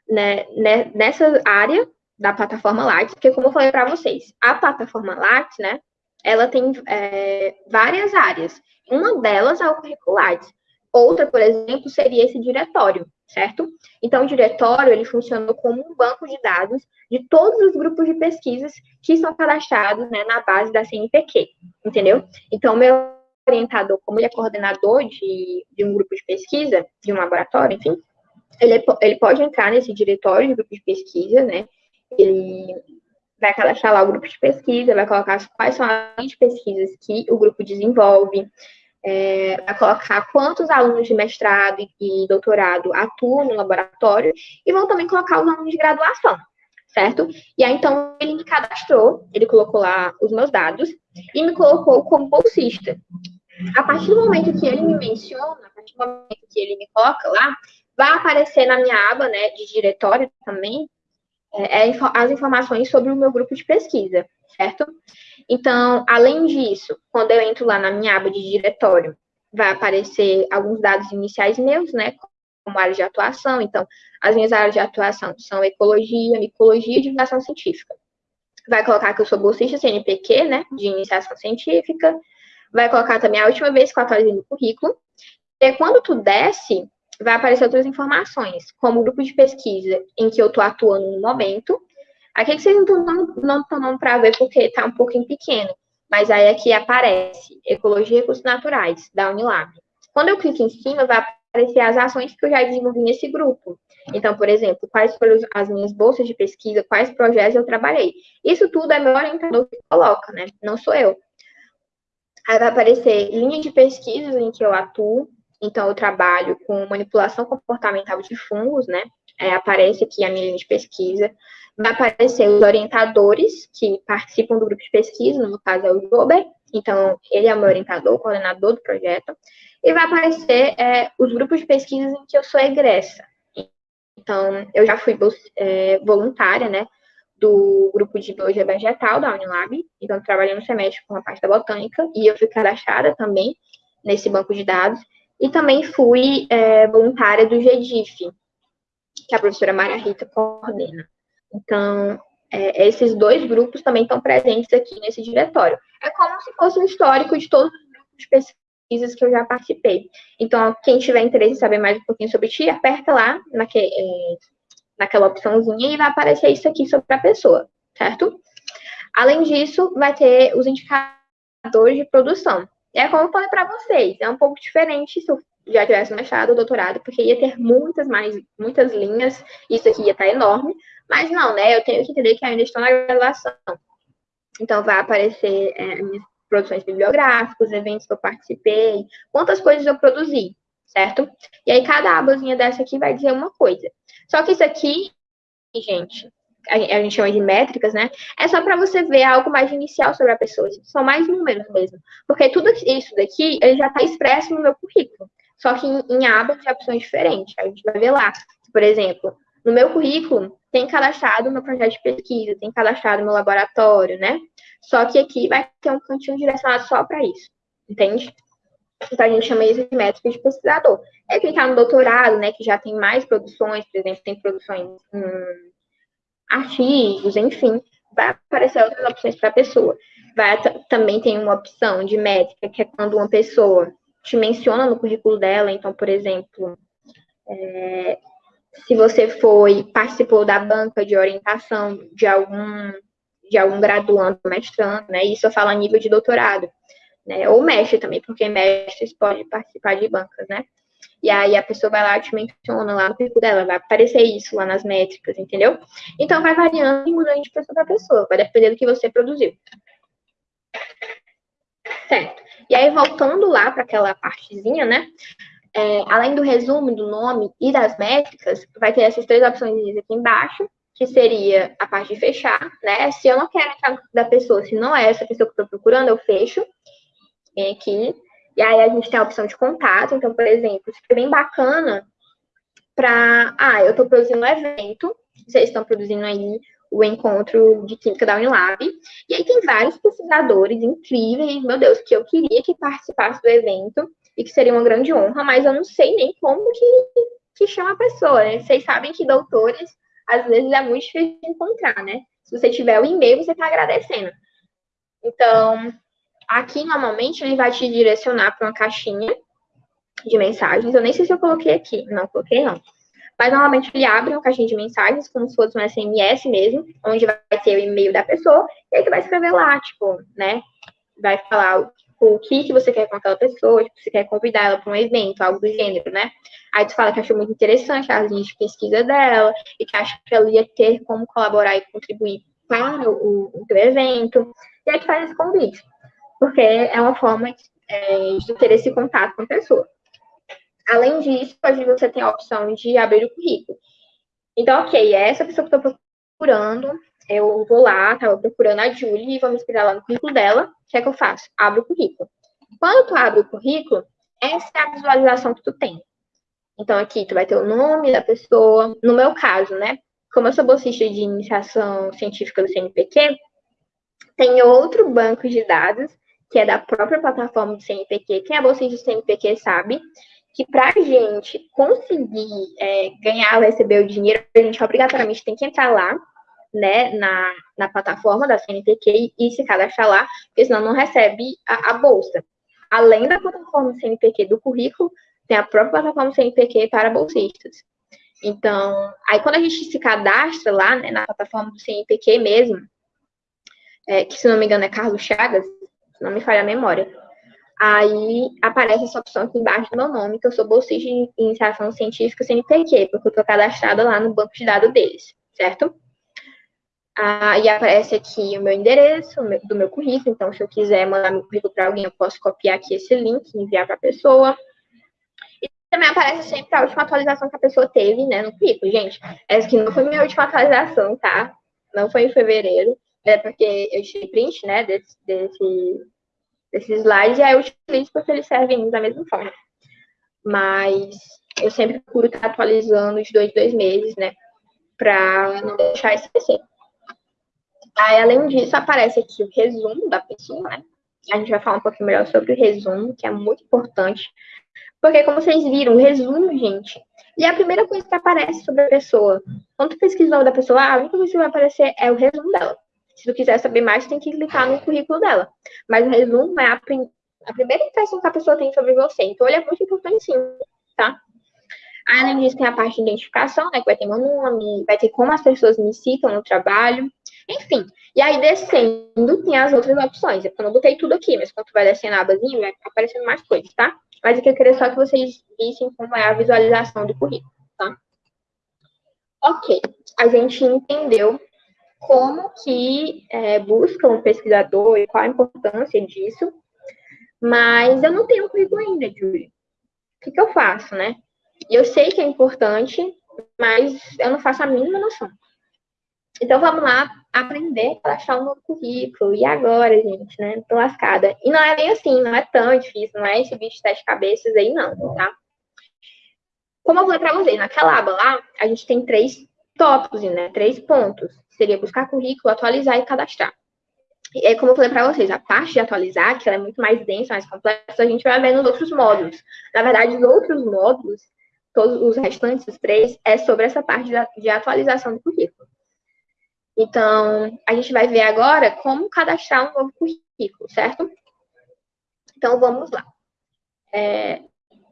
né, né, nessa área da plataforma Lattes, porque como eu falei para vocês, a plataforma Lattes, né, ela tem é, várias áreas. Uma delas é o currículo Lattes. Outra, por exemplo, seria esse diretório, certo? Então, o diretório, ele funciona como um banco de dados de todos os grupos de pesquisas que são cadastrados né, na base da CNPq, entendeu? Então, meu orientador, como ele é coordenador de, de um grupo de pesquisa, de um laboratório, enfim, ele, ele pode entrar nesse diretório de grupo de pesquisa, né? Ele vai cadastrar lá o grupo de pesquisa, vai colocar quais são as pesquisas que o grupo desenvolve, é, colocar quantos alunos de mestrado e doutorado atuam no laboratório e vão também colocar os alunos de graduação, certo? E aí, então, ele me cadastrou, ele colocou lá os meus dados e me colocou como bolsista. A partir do momento que ele me menciona, a partir do momento que ele me coloca lá, vai aparecer na minha aba, né, de diretório também, é, é, as informações sobre o meu grupo de pesquisa, certo? Então, além disso, quando eu entro lá na minha aba de diretório, vai aparecer alguns dados iniciais meus, né, como área de atuação. Então, as minhas áreas de atuação são ecologia, micologia e divulgação científica. Vai colocar que eu sou bolsista CNPq, né, de iniciação científica. Vai colocar também a última vez que eu atualizei no currículo. E quando tu desce, vai aparecer outras informações, como o grupo de pesquisa em que eu estou atuando no momento. Aqui que vocês não estão dando para ver porque está um pouquinho pequeno, mas aí aqui aparece Ecologia e Recursos Naturais, da Unilab. Quando eu clico em cima, vai aparecer as ações que eu já desenvolvi nesse grupo. Então, por exemplo, quais foram as minhas bolsas de pesquisa, quais projetos eu trabalhei. Isso tudo é meu orientador que coloca, né? Não sou eu. Aí vai aparecer linha de pesquisas em que eu atuo, então, eu trabalho com manipulação comportamental de fungos, né? É, aparece aqui a minha linha de pesquisa. Vai aparecer os orientadores que participam do grupo de pesquisa, no caso é o Jober, então ele é o meu orientador, coordenador do projeto. E vai aparecer é, os grupos de pesquisa em que eu sou egressa. Então, eu já fui é, voluntária, né? do grupo de biologia vegetal da Unilab, então trabalhei no semestre com a parte da botânica, e eu fui cadastrada também nesse banco de dados, e também fui é, voluntária do GEDIF, que a professora Maria Rita coordena. Então, é, esses dois grupos também estão presentes aqui nesse diretório. É como se fosse um histórico de todos os grupos de pesquisas que eu já participei. Então, quem tiver interesse em saber mais um pouquinho sobre ti, aperta lá naque, é, naquela opçãozinha e vai aparecer isso aqui sobre a pessoa, certo? Além disso, vai ter os indicadores de produção. É como eu falei para vocês, é um pouco diferente se eu já tivesse mestrado ou doutorado, porque ia ter muitas mais, muitas linhas, isso aqui ia estar enorme, mas não, né? Eu tenho que entender que ainda estou na graduação. Então, vai aparecer é, minhas produções bibliográficas, eventos que eu participei, quantas coisas eu produzi, certo? E aí, cada abazinha dessa aqui vai dizer uma coisa. Só que isso aqui, gente, a gente chama de métricas, né? É só para você ver algo mais inicial sobre a pessoa. São mais números mesmo. Porque tudo isso daqui, ele já está expresso no meu currículo. Só que em, em abas de opções diferentes. A gente vai ver lá. Por exemplo, no meu currículo, tem cadastrado meu projeto de pesquisa, tem cadastrado meu laboratório, né? Só que aqui vai ter um cantinho direcionado só para isso. Entende? Então, a gente chama isso de métrica de pesquisador. É clicar no doutorado, né, que já tem mais produções, por exemplo, tem produções hum, artigos, enfim, vai aparecer outras opções para a pessoa. Vai, também tem uma opção de métrica, que é quando uma pessoa te menciona no currículo dela. Então, por exemplo, é, se você foi, participou da banca de orientação de algum, de algum graduando, mestrando, né? Isso eu falo a nível de doutorado, né? Ou mestre também, porque mestres podem participar de bancas, né? E aí a pessoa vai lá e te menciona lá no currículo dela, vai aparecer isso lá nas métricas, entendeu? Então vai variando e mudando de pessoa para pessoa, vai depender do que você produziu. Certo. E aí, voltando lá para aquela partezinha, né? É, além do resumo do nome e das métricas, vai ter essas três opções aqui embaixo, que seria a parte de fechar, né? Se eu não quero entrar da pessoa, se não é essa pessoa que eu estou procurando, eu fecho. Vem aqui. E aí a gente tem a opção de contato. Então, por exemplo, isso é bem bacana para. Ah, eu estou produzindo um evento, vocês estão produzindo aí o encontro de química da Unilab. E aí tem vários pesquisadores incríveis, meu Deus, que eu queria que participasse do evento e que seria uma grande honra, mas eu não sei nem como que, que chama a pessoa, né? Vocês sabem que doutores, às vezes, é muito difícil de encontrar, né? Se você tiver o e-mail, você está agradecendo. Então, aqui, normalmente, ele vai te direcionar para uma caixinha de mensagens. Eu nem sei se eu coloquei aqui. Não, coloquei não. Mas, normalmente, ele abre uma caixinha de mensagens, como se fosse um SMS mesmo, onde vai ter o e-mail da pessoa, e aí vai escrever lá, tipo, né? Vai falar o que, que você quer com aquela pessoa, tipo, você quer convidar ela para um evento, algo do gênero, né? Aí tu fala que achou muito interessante a linha de pesquisa dela e que acha que ela ia ter como colaborar e contribuir para o, o teu evento. E aí tu faz esse convite, porque é uma forma é, de ter esse contato com a pessoa. Além disso, hoje você tem a opção de abrir o currículo. Então, ok, é essa pessoa que eu estou procurando, eu vou lá, estava procurando a Julie e vou me inspirar lá no currículo dela. O que é que eu faço? Abro o currículo. Quando tu abre o currículo, essa é a visualização que tu tem. Então, aqui tu vai ter o nome da pessoa. No meu caso, né? Como eu sou bolsista de iniciação científica do CNPq, tem outro banco de dados, que é da própria plataforma do CNPq. Quem é bolsista do CNPq sabe que para a gente conseguir é, ganhar ou receber o dinheiro, a gente obrigatoriamente tem que entrar lá né, na, na plataforma da CNPq e se cadastrar lá, porque senão não recebe a, a bolsa. Além da plataforma CNPq do currículo, tem a própria plataforma CNPq para bolsistas. Então, aí quando a gente se cadastra lá, né, na plataforma do CNPq mesmo, é, que se não me engano é Carlos Chagas, se não me falha a memória, aí aparece essa opção aqui embaixo do meu nome, que eu sou bolsista de iniciação científica CNPq, porque eu estou cadastrada lá no banco de dados deles, certo? Ah, e aparece aqui o meu endereço do meu currículo. Então, se eu quiser mandar meu currículo para alguém, eu posso copiar aqui esse link e enviar para a pessoa. E também aparece sempre a última atualização que a pessoa teve, né, no currículo. Gente, essa aqui não foi minha última atualização, tá? Não foi em fevereiro. É porque eu tirei print, né, desse, desse, desse slide, e aí eu utilizo porque eles servem da mesma forma. Mas eu sempre procuro estar atualizando de dois, dois meses, né, para não deixar esquecer. Aí, além disso, aparece aqui o resumo da pessoa, né? A gente vai falar um pouquinho melhor sobre o resumo, que é muito importante. Porque, como vocês viram, o resumo, gente, e a primeira coisa que aparece sobre a pessoa. Quando tu nome da pessoa, a única coisa que vai aparecer é o resumo dela. Se tu quiser saber mais, tem que clicar no currículo dela. Mas o resumo é a, prim a primeira impressão que a pessoa tem sobre você. Então, ele é muito importante sim, tá? Além disso, tem a parte de identificação, né? Que vai ter meu nome, vai ter como as pessoas me citam no trabalho. Enfim, e aí descendo tem as outras opções. Eu não botei tudo aqui, mas quando tu vai descendo a abazinha, vai aparecendo mais coisas, tá? Mas aqui eu queria só que vocês vissem como é a visualização do currículo, tá? Ok, a gente entendeu como que é, busca um pesquisador e qual a importância disso, mas eu não tenho um currículo ainda, Júlia. O que, que eu faço, né? Eu sei que é importante, mas eu não faço a mínima noção. Então vamos lá aprender a achar um novo currículo. E agora, gente, né? Tô lascada. E não é bem assim, não é tão difícil, não é esse bicho de sete cabeças aí, não, tá? Como eu falei para vocês, naquela aba lá, a gente tem três tópicos, né? Três pontos. Seria buscar currículo, atualizar e cadastrar. E como eu falei para vocês, a parte de atualizar, que ela é muito mais densa, mais complexa, a gente vai ver nos outros módulos. Na verdade, os outros módulos, todos os restantes, os três, é sobre essa parte de atualização do currículo. Então, a gente vai ver agora como cadastrar um novo currículo, certo? Então, vamos lá. é,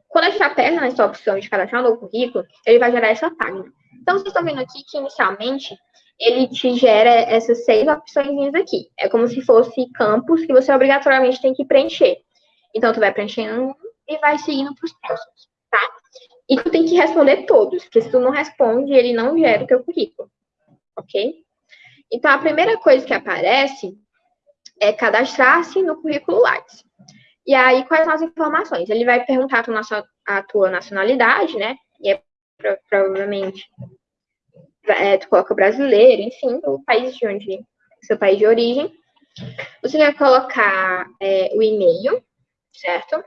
quando a gente aperta nessa opção de cadastrar um novo currículo, ele vai gerar essa página. Então, vocês estão vendo aqui que, inicialmente, ele te gera essas seis opções aqui. É como se fosse campos que você obrigatoriamente tem que preencher. Então, tu vai preenchendo e vai seguindo para os próximos, tá? E tu tem que responder todos, porque se tu não responde, ele não gera o teu currículo, ok? Então, a primeira coisa que aparece é cadastrar-se no currículo Lattes. E aí, quais são as informações? Ele vai perguntar a tua nacionalidade, né? E é provavelmente é, tu coloca brasileiro, enfim, o país de onde, seu país de origem. Você vai colocar é, o e-mail, certo?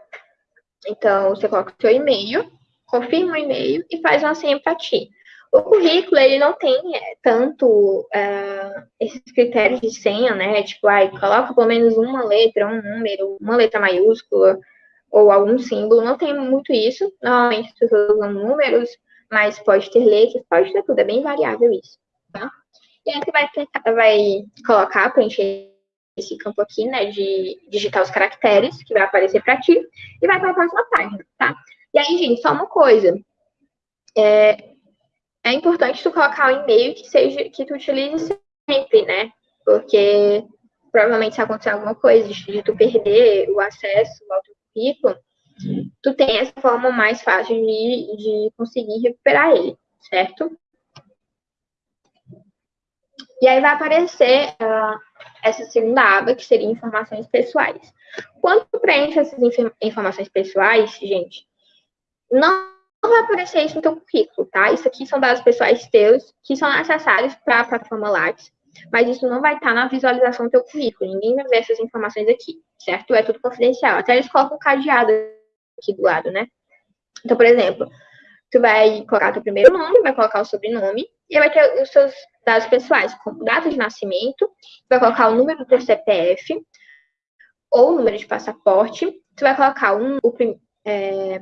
Então, você coloca o seu e-mail, confirma o e-mail e faz uma senha para ti. O currículo, ele não tem é, tanto é, esses critérios de senha, né? Tipo, ai, coloca pelo menos uma letra, um número, uma letra maiúscula ou algum símbolo. Não tem muito isso. Normalmente as pessoas usam números, mas pode ter letras, pode ter tudo. É bem variável isso, tá? E aí você vai, vai colocar, preencher esse campo aqui, né, de digitar os caracteres que vai aparecer para ti e vai para a próxima página, tá? E aí, gente, só uma coisa. É, é importante tu colocar um e-mail que seja que tu utilize sempre, né? Porque provavelmente se acontecer alguma coisa de tu perder o acesso ao teu currículo, tu tem essa forma mais fácil de, de conseguir recuperar ele, certo? E aí vai aparecer uh, essa segunda aba, que seria informações pessoais. Quando tu preenche essas informações pessoais, gente, não vai aparecer isso no teu currículo, tá? Isso aqui são dados pessoais teus, que são necessários para a plataforma Lattes, mas isso não vai estar na visualização do teu currículo. Ninguém vai ver essas informações aqui, certo? É tudo confidencial. Até eles colocam cadeado aqui do lado, né? Então, por exemplo, tu vai colocar teu primeiro nome, vai colocar o sobrenome, e vai ter os seus dados pessoais, como data de nascimento, vai colocar o número do teu CPF, ou o número de passaporte, tu vai colocar um, o é,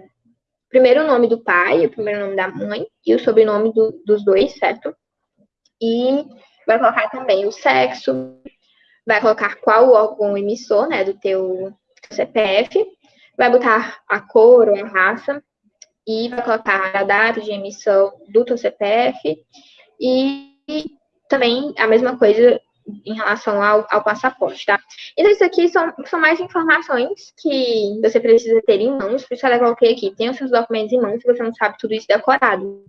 primeiro nome do pai, o primeiro nome da mãe, e o sobrenome do, dos dois, certo? E vai colocar também o sexo, vai colocar qual órgão emissor, né, do teu CPF, vai botar a cor ou a raça, e vai colocar a data de emissão do teu CPF, e também a mesma coisa em relação ao, ao, passaporte, tá? Então, isso aqui são, são mais informações que você precisa ter em mãos, por isso eu coloquei aqui, tem os seus documentos em mãos, se você não sabe tudo isso decorado.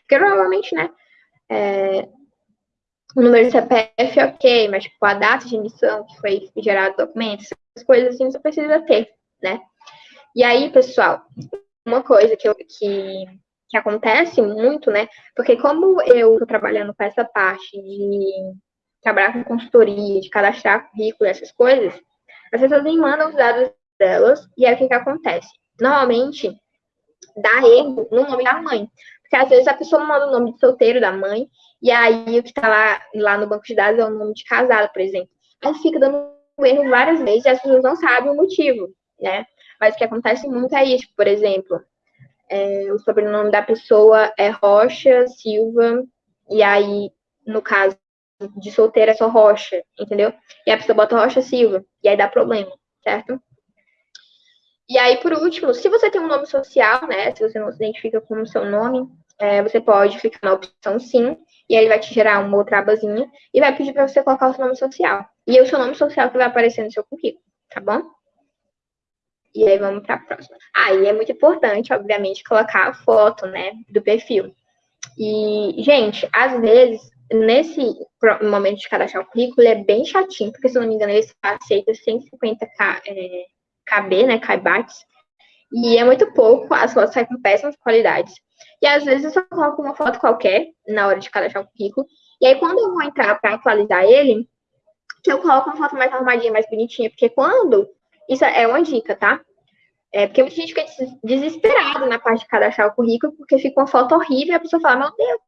Porque, provavelmente, né, é, o número de CPF, ok, mas, tipo, a data de emissão que foi gerado o documento, essas coisas assim, você precisa ter, né? E aí, pessoal, uma coisa que, eu, que, que acontece muito, né? Porque como eu estou trabalhando com essa parte de trabalhar com consultoria, de cadastrar currículo, essas coisas, as pessoas me mandam os dados delas e aí o que, que acontece? Normalmente, dá erro no nome da mãe. Porque às vezes a pessoa manda o nome de solteiro da mãe, e aí o que está lá, lá no banco de dados é o nome de casado, por exemplo. Aí fica dando erro várias vezes e as pessoas não sabem o motivo, né? Mas o que acontece muito é isso, por exemplo, é, o sobrenome da pessoa é Rocha Silva, e aí, no caso de solteira, é só Rocha, entendeu? E a pessoa bota Rocha Silva, e aí dá problema, certo? E aí, por último, se você tem um nome social, né, se você não se identifica com o seu nome, é, você pode clicar na opção sim, e aí vai te gerar uma outra abazinha, e vai pedir para você colocar o seu nome social. E é o seu nome social que vai aparecer no seu currículo, tá bom? E aí vamos para a próxima. Aí ah, é muito importante, obviamente, colocar a foto, né, do perfil. E, gente, às vezes, nesse momento de cadastrar o currículo, é bem chatinho, porque, se não me engano, ele aceita 150 é, KB, né, kbytes, e é muito pouco, as fotos saem com péssimas qualidades. E às vezes eu só coloco uma foto qualquer na hora de cadastrar o currículo, e aí quando eu vou entrar para atualizar ele, eu coloco uma foto mais arrumadinha, mais bonitinha, porque quando isso é uma dica, tá? É, porque muita gente fica desesperada na parte de cadastrar o currículo, porque fica uma foto horrível e a pessoa fala, meu Deus,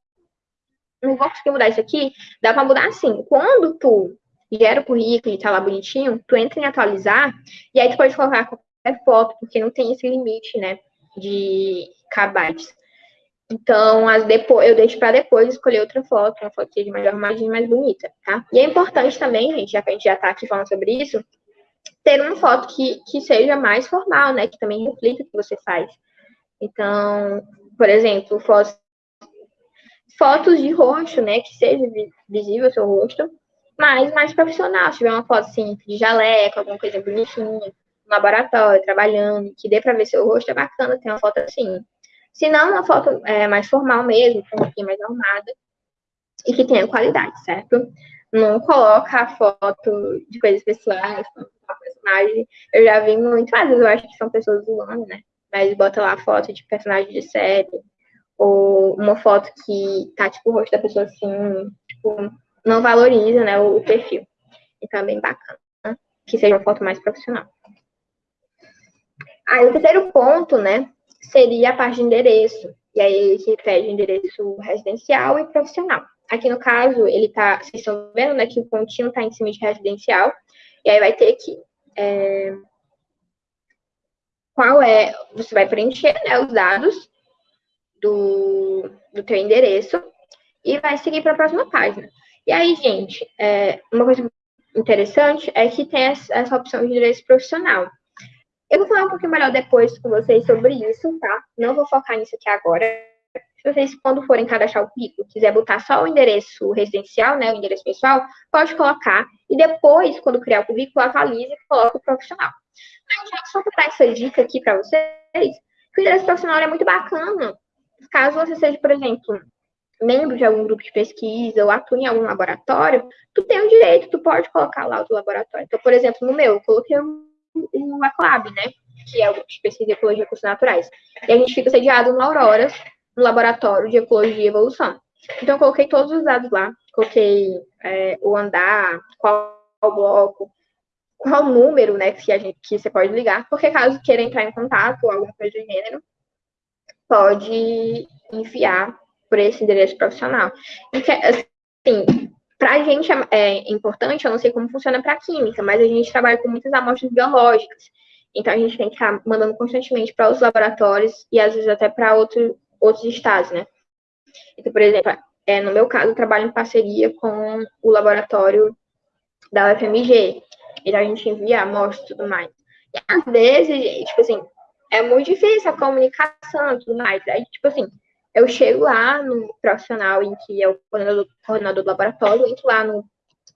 não vou conseguir mudar isso aqui. Dá para mudar assim. Quando tu gera o currículo e tá lá bonitinho, tu entra em atualizar, e aí tu pode colocar qualquer foto, porque não tem esse limite, né, de kbytes. Então, as depois, eu deixo para depois escolher outra foto, uma foto de mais arrumadinha, mais bonita, tá? E é importante também, gente, já que a gente já tá aqui falando sobre isso, ter uma foto que, que seja mais formal, né? Que também reflita o que você faz. Então, por exemplo, fotos, fotos de rosto, né? Que seja visível o seu rosto, mas mais profissional. Se tiver uma foto assim, de jaleco, alguma coisa bonitinha, no laboratório, trabalhando, que dê para ver seu rosto, é bacana ter uma foto assim. Se não, uma foto é, mais formal mesmo, um pouquinho mais arrumada, e que tenha qualidade, certo? Não coloca a foto de coisas pessoais, personagem. Eu já vi muito, às vezes eu acho que são pessoas zoando, né? Mas bota lá foto de personagem de série, ou uma foto que tá, tipo, o rosto da pessoa assim, tipo, não valoriza, né, o, perfil. Então é bem bacana, né? que seja uma foto mais profissional. Aí o terceiro ponto, né, seria a parte de endereço. E aí ele pede endereço residencial e profissional. Aqui no caso, ele tá, vocês estão vendo, né, que o pontinho tá em cima de residencial. E aí vai ter que é, qual é, você vai preencher né, os dados do, do teu endereço e vai seguir para a próxima página. E aí, gente, é, uma coisa interessante é que tem essa opção de endereço profissional. Eu vou falar um pouquinho melhor depois com vocês sobre isso, tá? Não vou focar nisso aqui agora. Vocês, quando forem cadastrar o currículo, quiser botar só o endereço residencial, né, o endereço pessoal, pode colocar. E depois, quando criar o currículo, avalize e coloque o profissional. Mas só para dar essa dica aqui para vocês, que o endereço profissional é muito bacana. Caso você seja, por exemplo, membro de algum grupo de pesquisa ou atue em algum laboratório, tu tem o direito, tu pode colocar lá o teu laboratório. Então, por exemplo, no meu, eu coloquei o, o ACLAB, né? Que é o grupo de pesquisa de ecologia e recursos naturais. E a gente fica sediado no Auroras, no laboratório de ecologia e evolução. Então, eu coloquei todos os dados lá, coloquei é, o andar, qual bloco, qual número, né, que, a gente, que você pode ligar, porque caso queira entrar em contato ou alguma coisa do gênero, pode enviar por esse endereço profissional. E que, assim, para a gente é, é importante, eu não sei como funciona para química, mas a gente trabalha com muitas amostras biológicas. Então, a gente tem que estar mandando constantemente para os laboratórios e, às vezes, até para outro, outros estados, né? Então, por exemplo, é, no meu caso, eu trabalho em parceria com o laboratório da UFMG. Então, a gente envia amostras e tudo mais. E, às vezes, tipo assim, é muito difícil a comunicação e tudo mais. Aí, tipo assim, eu chego lá no profissional em que é o coordenador, coordenador do laboratório, entro lá no,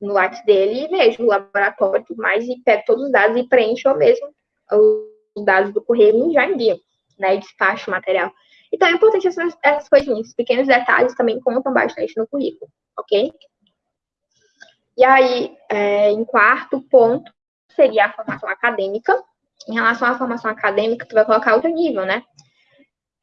no WhatsApp dele e vejo o laboratório e tudo mais, e pego todos os dados e preencho mesmo os dados do correio e já envio, né? E despacho o material. Então é importante essas, essas coisinhas, pequenos detalhes também contam bastante no currículo, ok? E aí, é, em quarto ponto, seria a formação acadêmica. Em relação à formação acadêmica, tu vai colocar outro nível, né?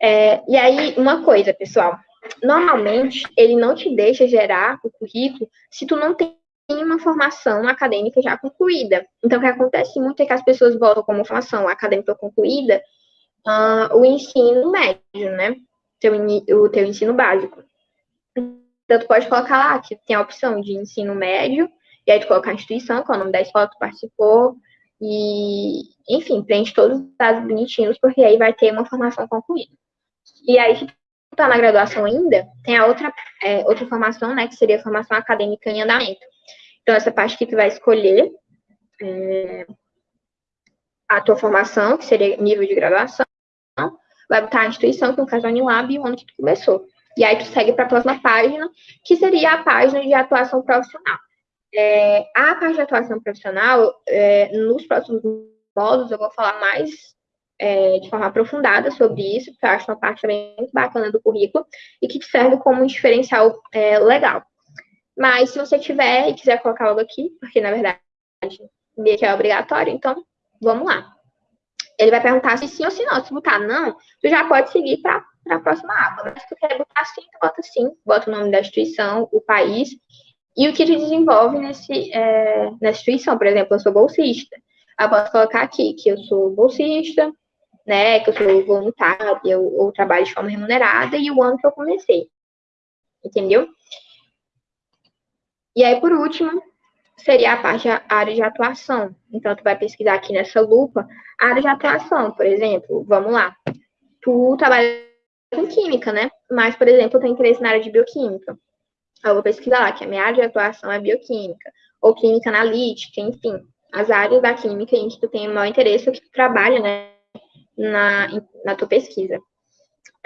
É, e aí, uma coisa, pessoal. Normalmente, ele não te deixa gerar o currículo se tu não tem uma formação acadêmica já concluída. Então, o que acontece muito é que as pessoas voltam como formação acadêmica concluída uh, o ensino médio, né? Teu, o teu ensino básico. Então, tu pode colocar lá que tem a opção de ensino médio, e aí tu colocar a instituição, qual é o nome da escola que participou, e, enfim, preenche todos os dados bonitinhos, porque aí vai ter uma formação concluída. E aí, se tu tá na graduação ainda, tem a outra, é, outra formação, né, que seria a formação acadêmica em andamento. Então, essa parte que tu vai escolher é, a tua formação, que seria nível de graduação, vai botar a instituição, que no caso é a Unilab, e o ano que tu começou. E aí tu segue para a próxima página, que seria a página de atuação profissional. É, a parte de atuação profissional, é, nos próximos módulos eu vou falar mais é, de forma aprofundada sobre isso, porque eu acho uma parte também bacana do currículo e que te serve como um diferencial é, legal. Mas se você tiver e quiser colocar algo aqui, porque na verdade meio que é obrigatório, então vamos lá. Ele vai perguntar se sim ou se não. Se botar não, tu já pode seguir para a próxima aba. Mas se tu quer botar sim, tu bota sim, bota o nome da instituição, o país e o que tu desenvolve nesse, é, nessa instituição. Por exemplo, eu sou bolsista. Eu posso colocar aqui que eu sou bolsista, né, que eu sou voluntária ou, ou trabalho de forma remunerada e o ano que eu comecei. Entendeu? E aí, por último, seria a parte a área de atuação. Então, tu vai pesquisar aqui nessa lupa a área de atuação, por exemplo, vamos lá. Tu trabalha com química, né? Mas, por exemplo, eu tenho interesse na área de bioquímica. Eu vou pesquisar lá que a minha área de atuação é bioquímica, ou química analítica, enfim. as áreas da química em que tu tem o maior interesse ou que tu trabalha, né, na, na tua pesquisa.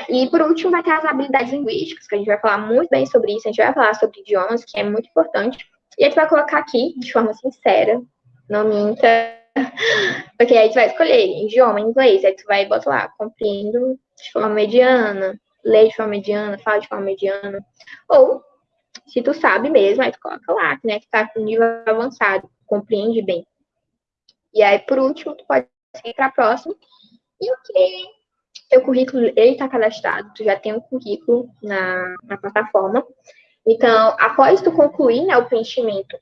E por último, vai ter as habilidades linguísticas, que a gente vai falar muito bem sobre isso, a gente vai falar sobre idiomas, que é muito importante. E a gente vai colocar aqui, de forma sincera, não minta, porque aí tu vai escolher idioma inglês, aí tu vai botar lá, compreendo de forma mediana, lê de forma mediana, fala de forma mediana. Ou, se tu sabe mesmo, aí tu coloca lá, né, que tá com nível avançado, compreende bem. E aí, por último, tu pode seguir para próximo. E o que teu currículo, ele está cadastrado, tu já tem um currículo na, na plataforma. Então, após tu concluir né, o preenchimento,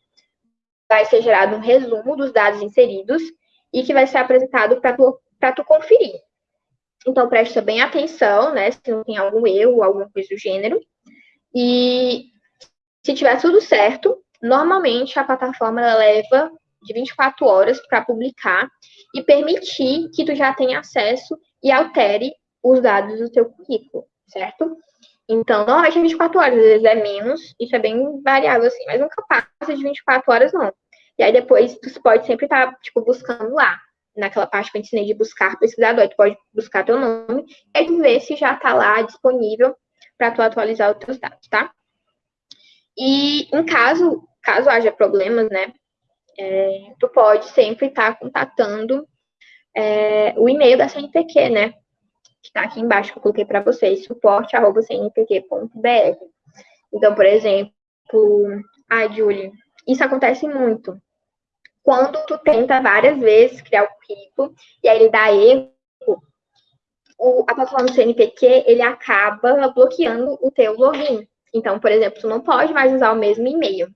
vai ser gerado um resumo dos dados inseridos e que vai ser apresentado para tu, tu conferir. Então, presta bem atenção, né, se não tem algum erro, alguma coisa do gênero. E se tiver tudo certo, normalmente a plataforma leva de 24 horas para publicar e permitir que tu já tenha acesso e altere os dados do teu currículo, certo? Então, normalmente é 24 horas, às vezes é menos, isso é bem variável, assim, mas nunca passa de 24 horas, não. E aí depois tu pode sempre estar, tá, tipo, buscando lá, naquela parte que eu ensinei de buscar pesquisador, tu pode buscar teu nome, e vê se já está lá disponível para tu atualizar os teus dados, tá? E em caso, caso haja problemas, né, é, tu pode sempre estar tá contatando é, o e-mail da CNPq, né, está aqui embaixo, que eu coloquei para vocês, suporte.cnpq.br. Então, por exemplo, a Julie, isso acontece muito. Quando tu tenta várias vezes criar o currículo e aí ele dá erro, o, a plataforma CNPq, ele acaba bloqueando o teu login. Então, por exemplo, tu não pode mais usar o mesmo e-mail.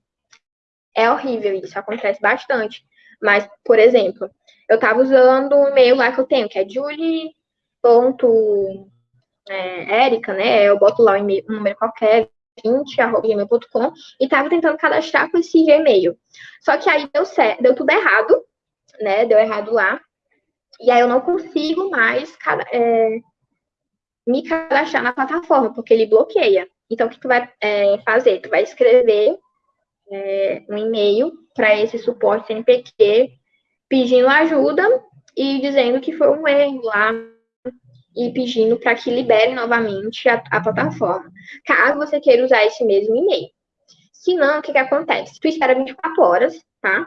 É horrível isso, acontece bastante. Mas, por exemplo, eu estava usando o e-mail lá que eu tenho, que é Julie ponto é, Érica, né? Eu boto lá um, um número qualquer, 20, arroba gmail.com, e tava tentando cadastrar com esse Gmail. Só que aí deu certo, deu tudo errado, né? Deu errado lá. E aí eu não consigo mais é, me cadastrar na plataforma, porque ele bloqueia. Então, o que tu vai é, fazer? Tu vai escrever é, um e-mail para esse suporte CNPq pedindo ajuda e dizendo que foi um erro lá e pedindo para que libere novamente a, a, plataforma, caso você queira usar esse mesmo e-mail. Se não, o que, que acontece? Tu espera 24 horas, tá?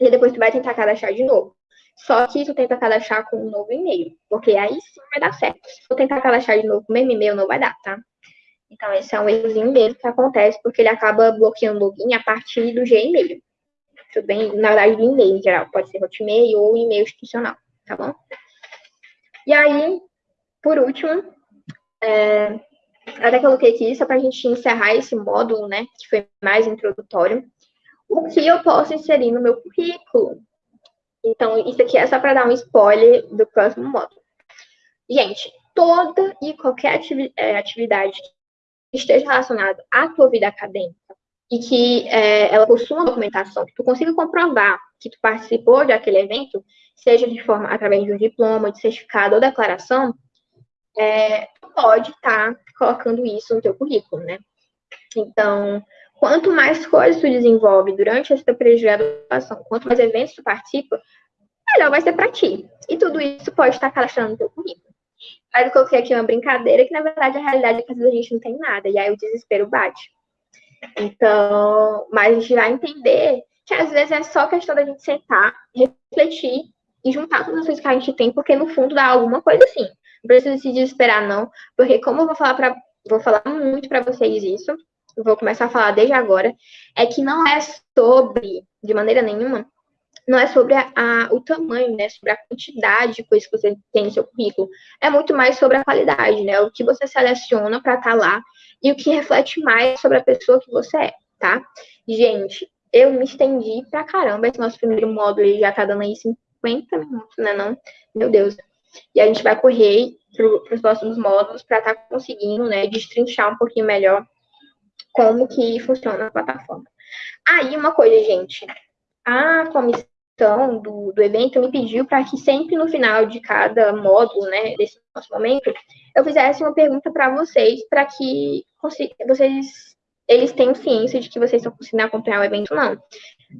E depois tu vai tentar cadastrar de novo. Só que tu tenta cadastrar com um novo e-mail, porque aí sim vai dar certo. Se tu tentar cadastrar de novo com o mesmo e-mail, não vai dar, tá? Então, esse é um errozinho mesmo que acontece, porque ele acaba bloqueando o login a partir do Gmail. Tudo bem? Na verdade, do e-mail em geral. Pode ser Hotmail ou e-mail institucional, tá bom? E aí, por último, é, até coloquei aqui só para a gente encerrar esse módulo, né, que foi mais introdutório, o que eu posso inserir no meu currículo. Então, isso aqui é só para dar um spoiler do próximo módulo. Gente, toda e qualquer é, atividade que esteja relacionada à tua vida acadêmica e que é, ela possua uma documentação, que tu consiga comprovar que tu participou de aquele evento, seja de forma através de um diploma, de certificado ou declaração, é, pode estar tá colocando isso no teu currículo, né? Então, quanto mais coisas tu desenvolve durante essa pós-graduação, quanto mais eventos tu participa, melhor vai ser para ti. E tudo isso pode estar cadastrando no teu currículo. Mas eu coloquei aqui uma brincadeira que, na verdade, a realidade é que às vezes a gente não tem nada, e aí o desespero bate. Então, mas a gente vai entender que às vezes é só questão da gente sentar, refletir e juntar todas as coisas que a gente tem, porque no fundo dá alguma coisa assim. Não precisa se desesperar, não, porque como eu vou falar para vou falar muito para vocês isso, vou começar a falar desde agora, é que não é sobre, de maneira nenhuma, não é sobre a, a, o tamanho, né? Sobre a quantidade de coisas que você tem no seu currículo. É muito mais sobre a qualidade, né? O que você seleciona para estar tá lá e o que reflete mais sobre a pessoa que você é, tá? Gente, eu me estendi pra caramba. Esse nosso primeiro módulo já tá dando aí 50 minutos, né? Não? Meu Deus. E a gente vai correr para os próximos módulos para estar tá conseguindo, né, destrinchar um pouquinho melhor como que funciona a plataforma. Aí, uma coisa, gente, a comissão do, do evento me pediu para que sempre no final de cada módulo, né, desse nosso momento, eu fizesse uma pergunta para vocês, para que vocês, eles tenham ciência de que vocês estão conseguindo acompanhar o evento ou não,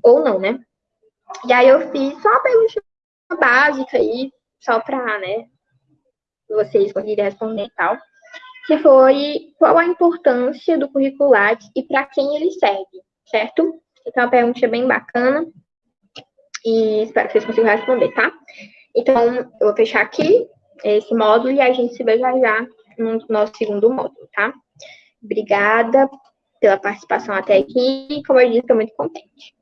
ou não, né? E aí eu fiz só uma pergunta básica aí, só para, né, vocês conseguirem responder e tal, que foi qual a importância do curricular e para quem ele serve, certo? Então, é uma pergunta bem bacana e espero que vocês consigam responder, tá? Então, eu vou fechar aqui esse módulo e a gente se vê já já no nosso segundo módulo, tá? Obrigada pela participação até aqui. Como eu disse, estou muito contente.